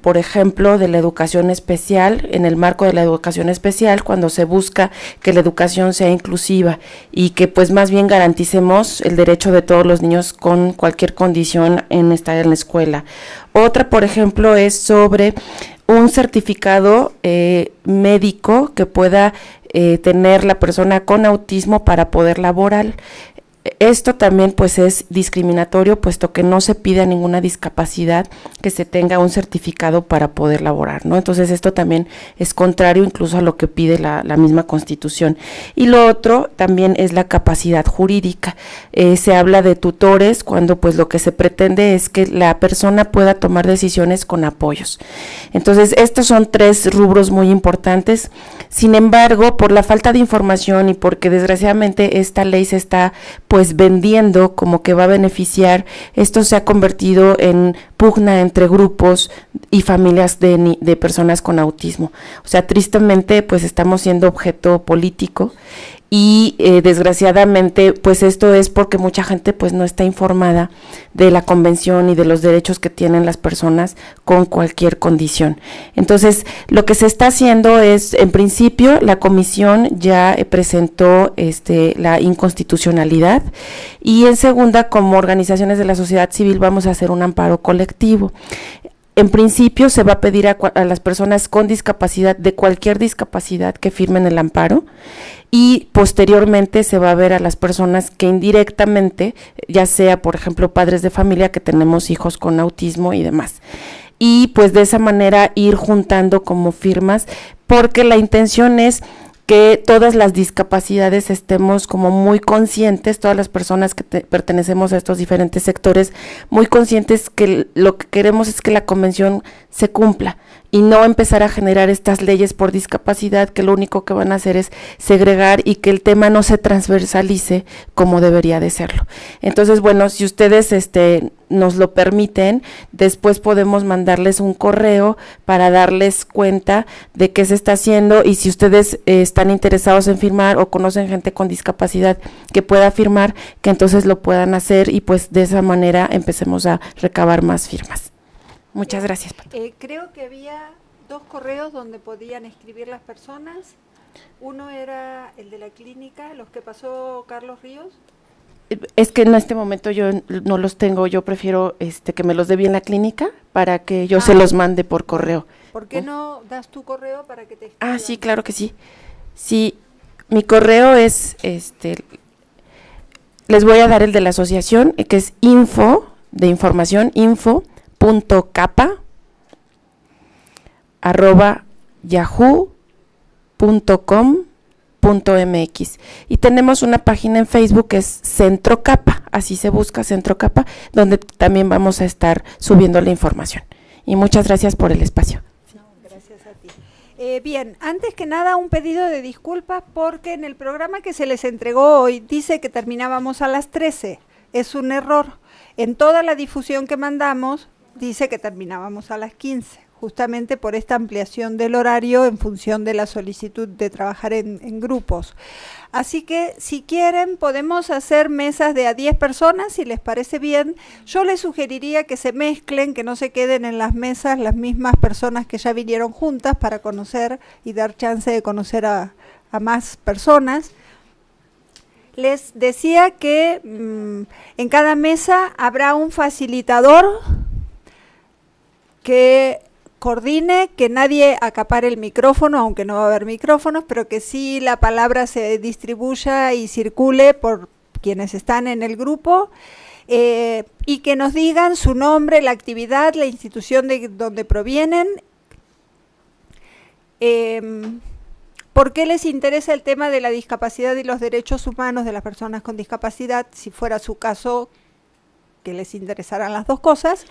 por ejemplo, de la educación especial, en el marco de la educación especial, cuando se busca que la educación sea inclusiva y que pues más bien garanticemos el derecho de todos los niños con cualquier condición en estar en la escuela. Otra, por ejemplo, es sobre un certificado eh, médico que pueda eh, tener la persona con autismo para poder laborar. Esto también pues es discriminatorio puesto que no se pide a ninguna discapacidad que se tenga un certificado para poder laborar, ¿no? Entonces esto también es contrario incluso a lo que pide la, misma constitución. Y lo otro también es la capacidad jurídica. Eh, se habla de tutores cuando pues lo que se pretende es que la persona pueda tomar decisiones con apoyos. Entonces estos son tres rubros muy importantes. Sin embargo, por la falta de información y porque desgraciadamente esta ley se está pues vendiendo como que va a beneficiar, esto se ha convertido en pugna entre grupos y familias de, de personas con autismo. O sea, tristemente pues estamos siendo objeto político y eh, desgraciadamente pues esto es porque mucha gente pues no está informada de la convención y de los derechos que tienen las personas con cualquier condición. Entonces lo que se está haciendo es en principio la comisión ya eh, presentó este la inconstitucionalidad y en segunda como organizaciones de la sociedad civil vamos a hacer un amparo colectivo en principio se va a pedir a, a, las personas con discapacidad, de cualquier discapacidad, que firmen el amparo y posteriormente se va a ver a las personas que indirectamente, ya sea por ejemplo padres de familia que tenemos hijos con autismo y demás. Y pues de esa manera ir juntando como firmas, porque la intención es que todas las discapacidades estemos como muy conscientes, todas las personas que pertenecemos a estos diferentes sectores, muy conscientes que lo que queremos es que la convención se cumpla y no empezar a generar estas leyes por discapacidad que lo único que van a hacer es segregar y que el tema no se transversalice como debería de serlo. Entonces, bueno, si ustedes este nos lo permiten, después podemos mandarles un correo para darles cuenta de qué se está haciendo y si ustedes eh, están interesados en firmar o conocen gente con discapacidad que pueda firmar, que entonces lo puedan hacer y pues de esa manera empecemos a recabar más firmas. Muchas gracias. Eh, creo que había dos correos donde podían escribir las personas. Uno era el de la clínica, los que pasó Carlos Ríos. Es que en este momento yo no los tengo, yo prefiero este que me los dé bien la clínica para que yo se ah. los mande por correo. ¿Por qué no das tu correo para que te Ah, sí, claro que sí. Sí, mi correo es este les voy a dar el de la asociación, que es info de información info punto capa arroba yahoo.com.mx y tenemos una página en Facebook que es Centro Capa, así se busca Centro Capa, donde también vamos a estar subiendo la información. Y muchas gracias por el espacio. gracias a ti. Eh, bien, antes que nada un pedido de disculpas porque en el programa que se les entregó hoy dice que terminábamos a las 13. Es un error. En toda la difusión que mandamos dice que terminábamos a las 15, justamente por esta ampliación del horario en función de la solicitud de trabajar en, grupos. Así que si quieren podemos hacer mesas de a 10 personas, si les parece bien. Yo les sugeriría que se mezclen, que no se queden en las mesas las mismas personas que ya vinieron juntas para conocer y dar chance de conocer a, más personas. Les decía que mm, en cada mesa habrá un facilitador que coordine, que nadie acapare el micrófono, aunque no va a haber micrófonos, pero que sí la palabra se distribuya y circule por quienes están en el grupo. Eh, y que nos digan su nombre, la actividad, la institución de donde provienen. Em, ¿Por qué les interesa el tema de la discapacidad y los derechos humanos de las personas con discapacidad? Si fuera su caso, que les interesarán las dos cosas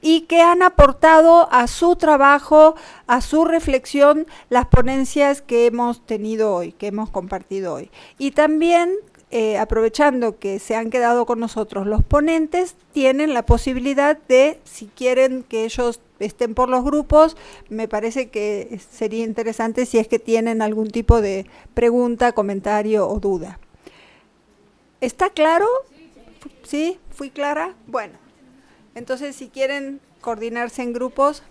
y que han aportado a su trabajo, a su reflexión, las ponencias que hemos tenido hoy, que hemos compartido hoy. Y también, eh, aprovechando que se han quedado con nosotros los ponentes, tienen la posibilidad de, si quieren que ellos estén por los grupos, me parece que sería interesante si es que tienen algún tipo de pregunta, comentario o duda. ¿Está claro? ¿Sí? ¿Fui clara? Bueno, entonces si quieren coordinarse en grupos,